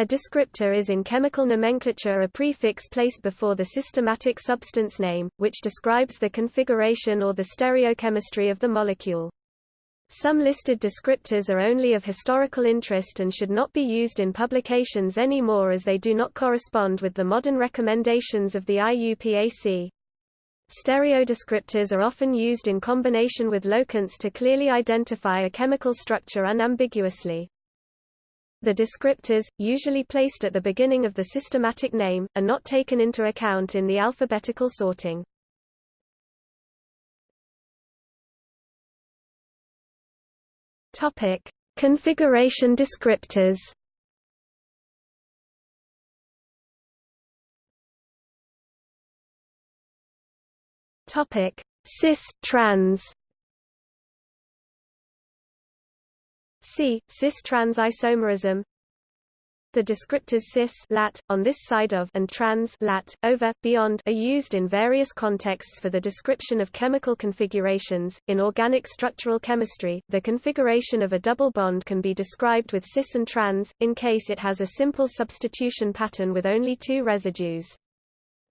A descriptor is in chemical nomenclature a prefix placed before the systematic substance name, which describes the configuration or the stereochemistry of the molecule. Some listed descriptors are only of historical interest and should not be used in publications anymore as they do not correspond with the modern recommendations of the IUPAC. Stereodescriptors are often used in combination with locants to clearly identify a chemical structure unambiguously. The descriptors, usually placed at the beginning of the systematic name, are not taken into account in the alphabetical sorting. Topic: Configuration descriptors. Topic: Cis trans. Cis-trans isomerism the descriptors cis lat, on this side of and trans lat, over, beyond are used in various contexts for the description of chemical configurations. In organic structural chemistry, the configuration of a double bond can be described with cis and trans, in case it has a simple substitution pattern with only two residues.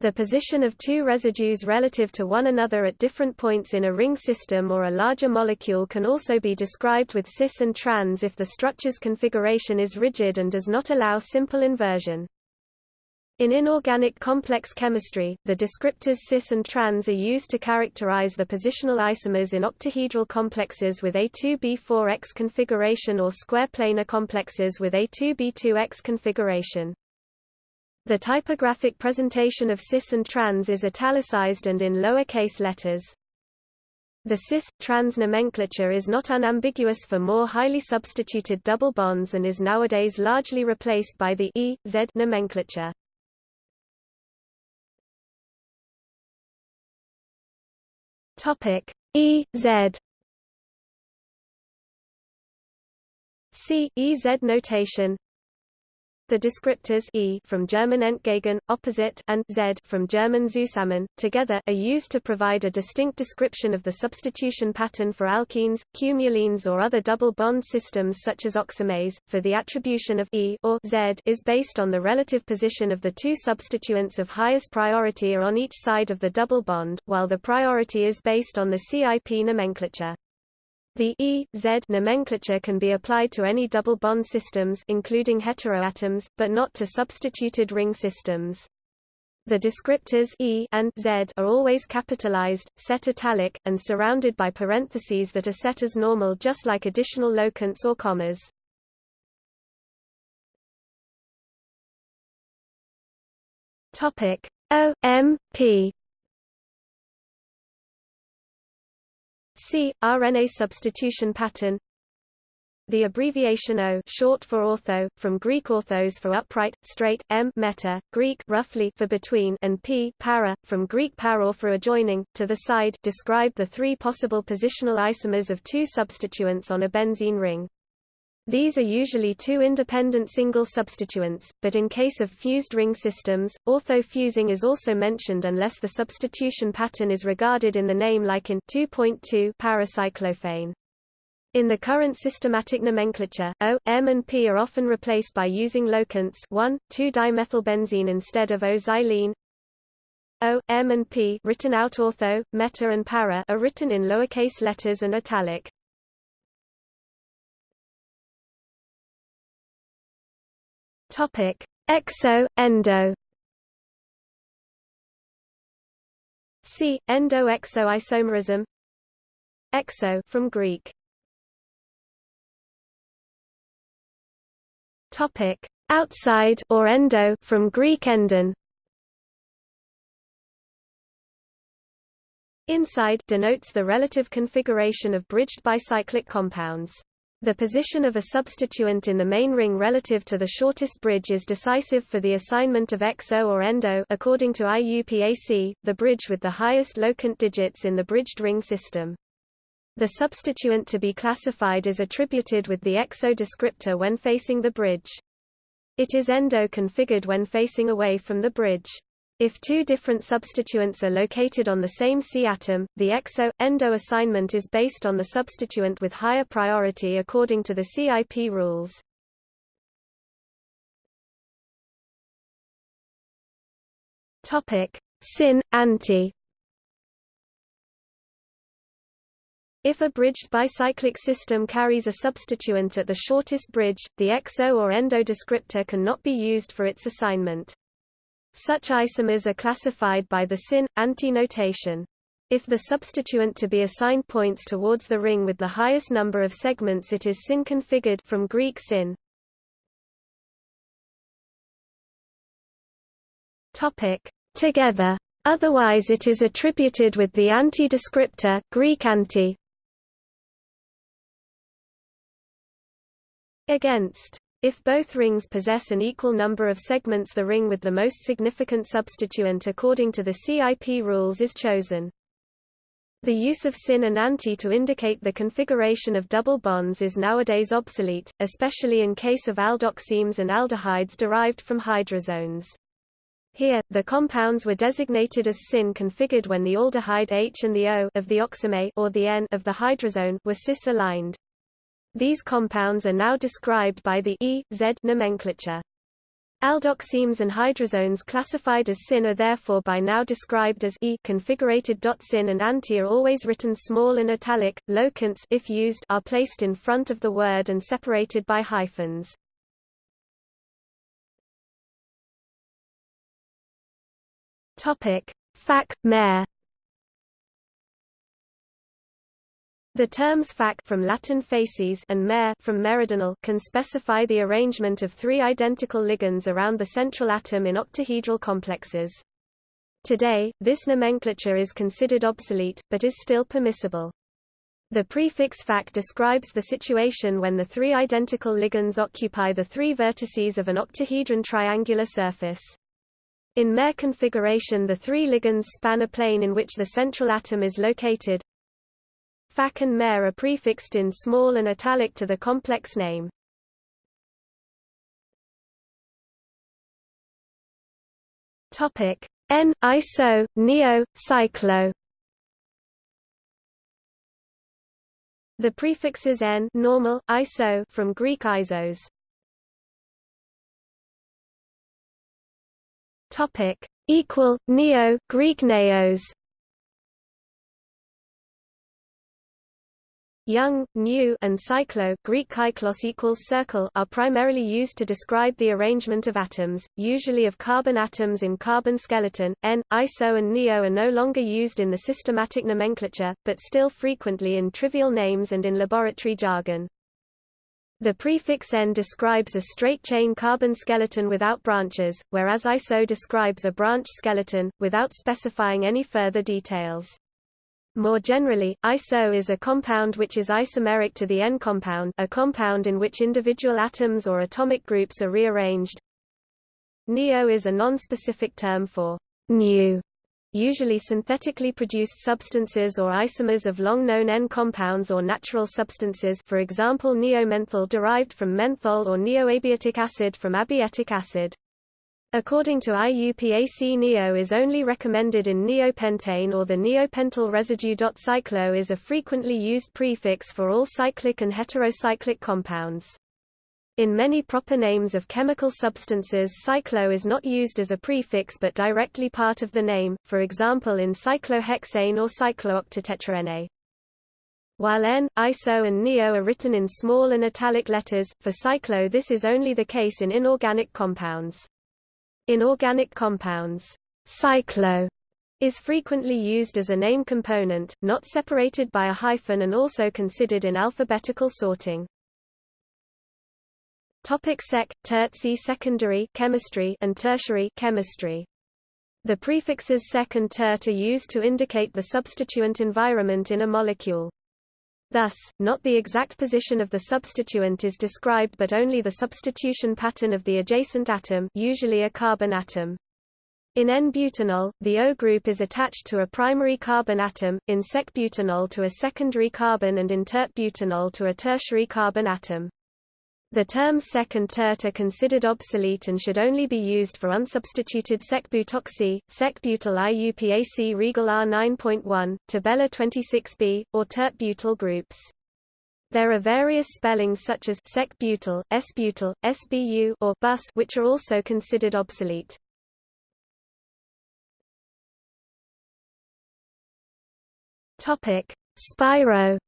The position of two residues relative to one another at different points in a ring system or a larger molecule can also be described with cis and trans if the structure's configuration is rigid and does not allow simple inversion. In inorganic complex chemistry, the descriptors cis and trans are used to characterize the positional isomers in octahedral complexes with A2B4X configuration or square planar complexes with A2B2X configuration. The typographic presentation of cis and trans is italicized and in lowercase letters. The cis-trans nomenclature is not unambiguous for more highly substituted double bonds and is nowadays largely replaced by the E-Z nomenclature. Topic E-Z C EZ notation the descriptors e from German entgegen, opposite, and z from German zusammen, together, are used to provide a distinct description of the substitution pattern for alkenes, cumulenes or other double bond systems such as oximes. For the attribution of e or z is based on the relative position of the two substituents of highest priority are on each side of the double bond, while the priority is based on the CIP nomenclature. The E-Z nomenclature can be applied to any double bond systems including heteroatoms, but not to substituted ring systems. The descriptors E and Z are always capitalized, set italic, and surrounded by parentheses that are set as normal just like additional locants or commas. Topic O M P C. Arene substitution pattern the abbreviation O short for ortho, from Greek orthos for upright, straight, M meta, Greek roughly for between and P para, from Greek para for adjoining, to the side describe the three possible positional isomers of two substituents on a benzene ring. These are usually two independent single substituents, but in case of fused ring systems, ortho-fusing is also mentioned unless the substitution pattern is regarded in the name like in 2.2 paracyclophane. In the current systematic nomenclature, O, M and P are often replaced by using locants 1, 2-dimethylbenzene instead of O-xylene. O, M and P written out ortho, meta and para are written in lowercase letters and italic. Topic: Exo, endo. C. Endo-exo isomerism. Exo from Greek. Topic: Outside or endo from Greek endon. Inside denotes the relative configuration of bridged bicyclic compounds. The position of a substituent in the main ring relative to the shortest bridge is decisive for the assignment of exo or endo according to IUPAC, the bridge with the highest locant digits in the bridged ring system. The substituent to be classified is attributed with the exo descriptor when facing the bridge. It is endo configured when facing away from the bridge. If two different substituents are located on the same C atom, the exo-endo assignment is based on the substituent with higher priority according to the CIP rules. Topic: Syn anti. If a bridged bicyclic system carries a substituent at the shortest bridge, the exo or endo descriptor cannot be used for its assignment. Such isomers are classified by the syn-anti notation. If the substituent to be assigned points towards the ring with the highest number of segments it is syn-configured from Greek syn. Topic: Together. Otherwise it is attributed with the anti-descriptor Greek anti. Against. If both rings possess an equal number of segments the ring with the most significant substituent according to the CIP rules is chosen. The use of syn and anti to indicate the configuration of double bonds is nowadays obsolete, especially in case of aldoximes and aldehydes derived from hydrazones. Here, the compounds were designated as syn-configured when the aldehyde H and the O of the oxime or the N of the hydrazone were cis-aligned. These compounds are now described by the E, Z nomenclature. Aldoximes and hydrazones classified as syn are therefore by now described as E configurated. Syn and anti are always written small and italic. Locants if used are placed in front of the word and separated by hyphens. Topic: Fac, mer. The terms fac from Latin facies and mer from meridional can specify the arrangement of three identical ligands around the central atom in octahedral complexes. Today, this nomenclature is considered obsolete, but is still permissible. The prefix fac describes the situation when the three identical ligands occupy the three vertices of an octahedron triangular surface. In mer configuration the three ligands span a plane in which the central atom is located, Fac and mer are prefixed in small and italic to the complex name. Topic N iso neo cyclo The prefixes n normal iso from Greek isos. Topic equal neo Greek neos Young, new, and cyclo Greek kyklos equals circle are primarily used to describe the arrangement of atoms, usually of carbon atoms in carbon skeleton. N, iso and neo are no longer used in the systematic nomenclature, but still frequently in trivial names and in laboratory jargon. The prefix N describes a straight-chain carbon skeleton without branches, whereas iso describes a branch skeleton, without specifying any further details. More generally, iso is a compound which is isomeric to the N compound a compound in which individual atoms or atomic groups are rearranged. Neo is a non-specific term for new, usually synthetically produced substances or isomers of long-known N compounds or natural substances for example neomenthol derived from menthol or neoabietic acid from abietic acid. According to IUPAC neo is only recommended in neopentane or the neopentyl residue. Cyclo is a frequently used prefix for all cyclic and heterocyclic compounds. In many proper names of chemical substances cyclo is not used as a prefix but directly part of the name, for example in cyclohexane or cyclooctatetraene. While N, ISO and NEO are written in small and italic letters, for cyclo this is only the case in inorganic compounds. In organic compounds, cyclo is frequently used as a name component, not separated by a hyphen and also considered in alphabetical sorting. Topic sec, tertsi secondary chemistry and tertiary chemistry. The prefixes sec and tert are used to indicate the substituent environment in a molecule. Thus, not the exact position of the substituent is described but only the substitution pattern of the adjacent atom usually a carbon atom. In N-butanol, the O group is attached to a primary carbon atom, in sec-butanol to a secondary carbon and in tert-butanol to a tertiary carbon atom. The terms sec and tert are considered obsolete and should only be used for unsubstituted secbutoxy, secbutyl IUPAC regal R9.1, tabella 26b, or tert-butyl groups. There are various spellings such as secbutyl, s-butyl, sbu or bus which are also considered obsolete. Topic: Spiro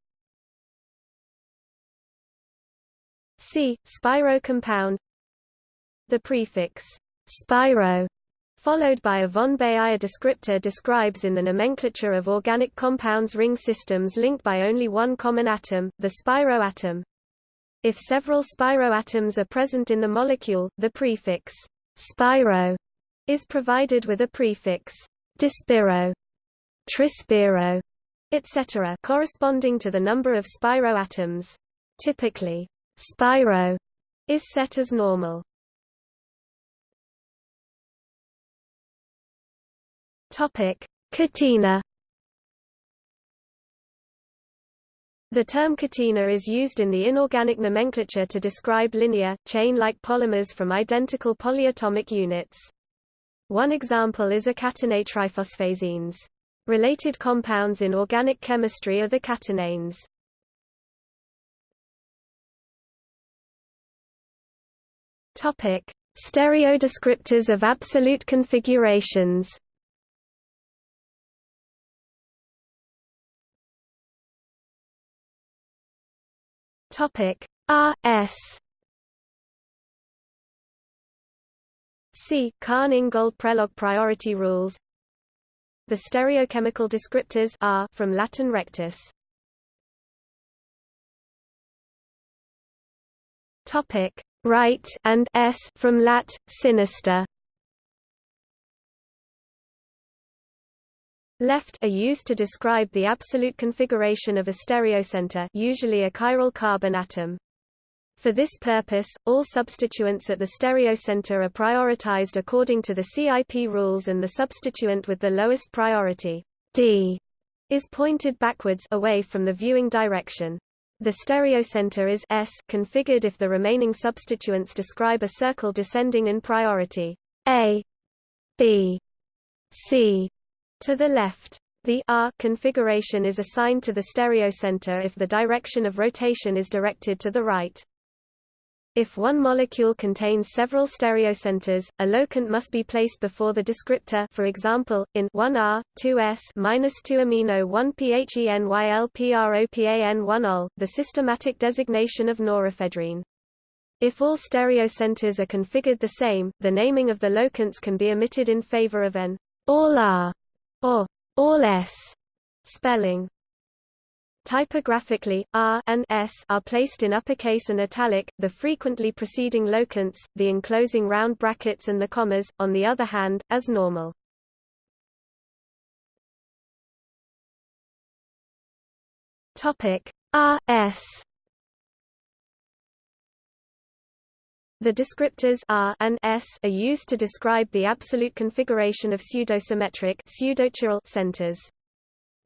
C. Spiro compound. The prefix spiro followed by a von Baeyer descriptor describes in the nomenclature of organic compounds ring systems linked by only one common atom, the spiroatom. If several spiroatoms are present in the molecule, the prefix spiro is provided with a prefix dispiro, trispiro, etc. corresponding to the number of spiroatoms. Typically, spiro is set as normal. Topic: Catena. The term catena is used in the inorganic nomenclature to describe linear, chain-like polymers from identical polyatomic units. One example is acatenate triphosphazenes. Related compounds in organic chemistry are the catenanes. Topic: Stereodescriptors of absolute configurations. Topic. R S. C. Cahn-Ingold-Prelog priority rules. The stereochemical descriptors are from Latin rectus. Topic right and s from lat sinister Left are used to describe the absolute configuration of a stereocenter usually a chiral carbon atom. For this purpose, all substituents at the stereocenter are prioritized according to the CIP rules and the substituent with the lowest priority D is pointed backwards away from the viewing direction. The stereocenter is S configured if the remaining substituents describe a circle descending in priority A, B, C, to the left, the R configuration is assigned to the stereocenter if the direction of rotation is directed to the right. If one molecule contains several stereocenters, a locant must be placed before the descriptor for example, in 1R, 2S 2-amino 1-PHENYLPROPAN1-OL, the systematic designation of norephedrine. If all stereocenters are configured the same, the naming of the locants can be omitted in favor of an all R or all S spelling. Typographically, R and S are placed in uppercase and italic, the frequently preceding locants, the enclosing round brackets and the commas, on the other hand, as normal. Topic R S The descriptors R and S are used to describe the absolute configuration of pseudosymmetric pseudochiral centers.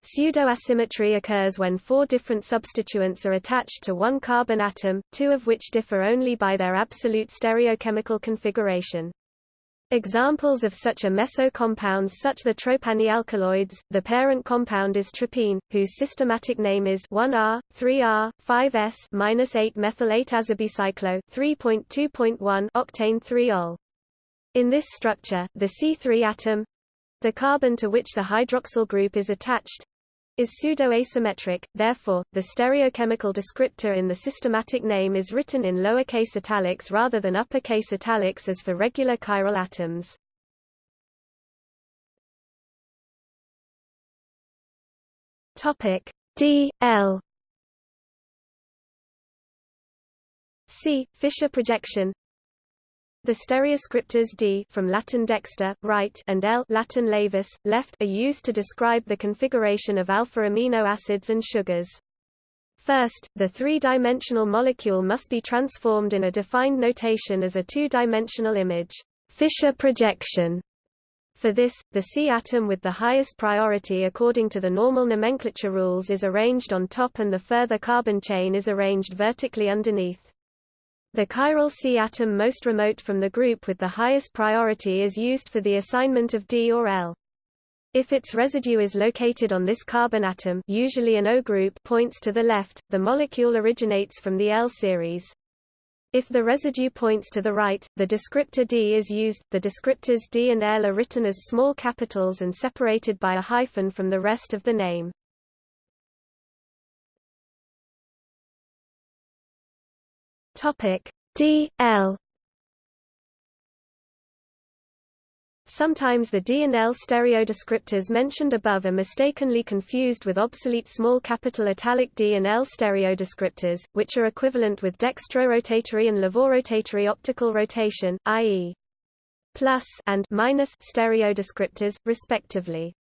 Pseudoasymmetry occurs when four different substituents are attached to one carbon atom, two of which differ only by their absolute stereochemical configuration. Examples of such are meso compounds such as the tropane alkaloids. The parent compound is tropine, whose systematic name is 1R, 3R, 5S-8 methyl 8 azabicyclo 3.2.1 octane 3-ol. In this structure, the C3 atom, the carbon to which the hydroxyl group is attached, is pseudo-asymmetric, therefore, the stereochemical descriptor in the systematic name is written in lowercase italics rather than uppercase italics as for regular chiral atoms. Topic D L C Fischer projection the stereoscriptors D from Latin dexter, right, and L Latin laevus, left are used to describe the configuration of alpha amino acids and sugars. First, the three-dimensional molecule must be transformed in a defined notation as a two-dimensional image, Fischer projection. For this, the C atom with the highest priority according to the normal nomenclature rules is arranged on top and the further carbon chain is arranged vertically underneath. The chiral C atom most remote from the group with the highest priority is used for the assignment of D or L. If its residue is located on this carbon atom usually an O group points to the left, the molecule originates from the L series. If the residue points to the right, the descriptor D is used. The descriptors D and L are written as small capitals and separated by a hyphen from the rest of the name. Topic D L Sometimes the D and L stereodescriptors mentioned above are mistakenly confused with obsolete small capital italic D and L stereodescriptors, which are equivalent with dextrorotatory and levorotatory optical rotation, i.e. plus and minus stereodescriptors, respectively.